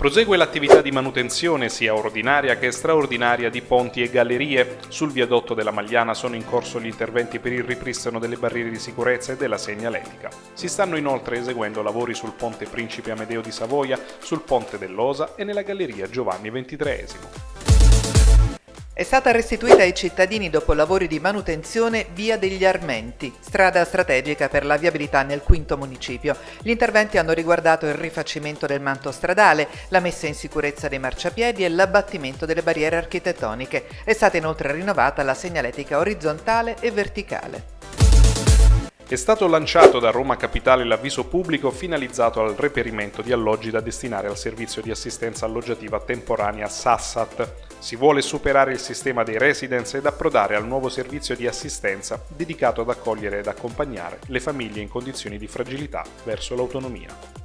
Prosegue l'attività di manutenzione sia ordinaria che straordinaria di ponti e gallerie. Sul viadotto della Magliana sono in corso gli interventi per il ripristino delle barriere di sicurezza e della segnaletica. Si stanno inoltre eseguendo lavori sul ponte Principe Amedeo di Savoia, sul ponte dell'Osa e nella galleria Giovanni XXIII. È stata restituita ai cittadini dopo lavori di manutenzione via degli Armenti, strada strategica per la viabilità nel quinto municipio. Gli interventi hanno riguardato il rifacimento del manto stradale, la messa in sicurezza dei marciapiedi e l'abbattimento delle barriere architettoniche. È stata inoltre rinnovata la segnaletica orizzontale e verticale. È stato lanciato da Roma Capitale l'avviso pubblico finalizzato al reperimento di alloggi da destinare al servizio di assistenza alloggiativa temporanea SASSAT. Si vuole superare il sistema dei residence ed approdare al nuovo servizio di assistenza dedicato ad accogliere ed accompagnare le famiglie in condizioni di fragilità verso l'autonomia.